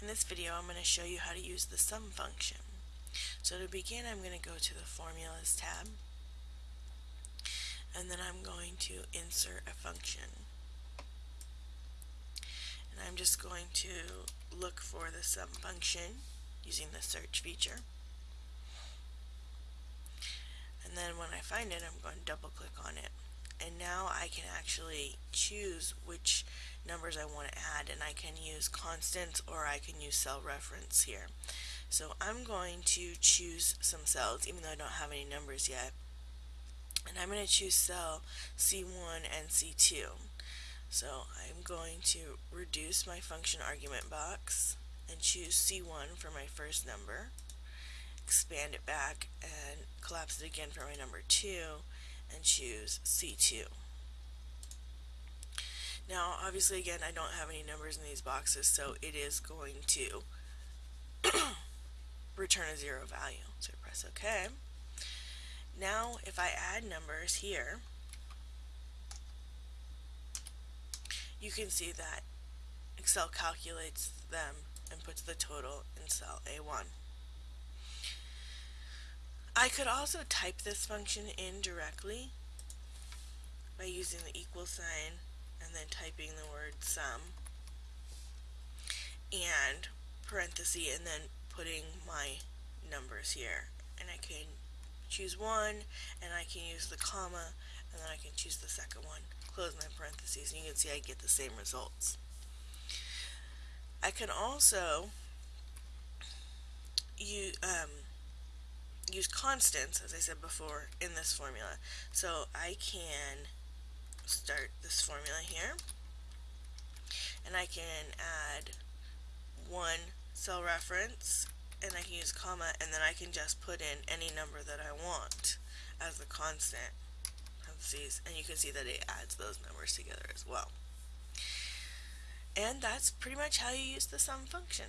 In this video I'm going to show you how to use the sum function. So to begin I'm going to go to the formulas tab and then I'm going to insert a function. And I'm just going to look for the sum function using the search feature. And then when I find it I'm going to double click on it and now I can actually choose which numbers I want to add and I can use constants or I can use cell reference here. So I'm going to choose some cells even though I don't have any numbers yet and I'm going to choose cell C1 and C2. So I'm going to reduce my function argument box and choose C1 for my first number, expand it back and collapse it again for my number 2 and choose C2. Now obviously again I don't have any numbers in these boxes so it is going to return a zero value. So I press OK. Now if I add numbers here you can see that Excel calculates them and puts the total in cell A1. I could also type this function in directly by using the equal sign and then typing the word sum and parenthesis and then putting my numbers here. And I can choose one and I can use the comma and then I can choose the second one. Close my parentheses and you can see I get the same results. I can also use um, use constants, as I said before, in this formula. So I can start this formula here, and I can add one cell reference, and I can use comma, and then I can just put in any number that I want as the constant, parentheses, and you can see that it adds those numbers together as well. And that's pretty much how you use the sum function.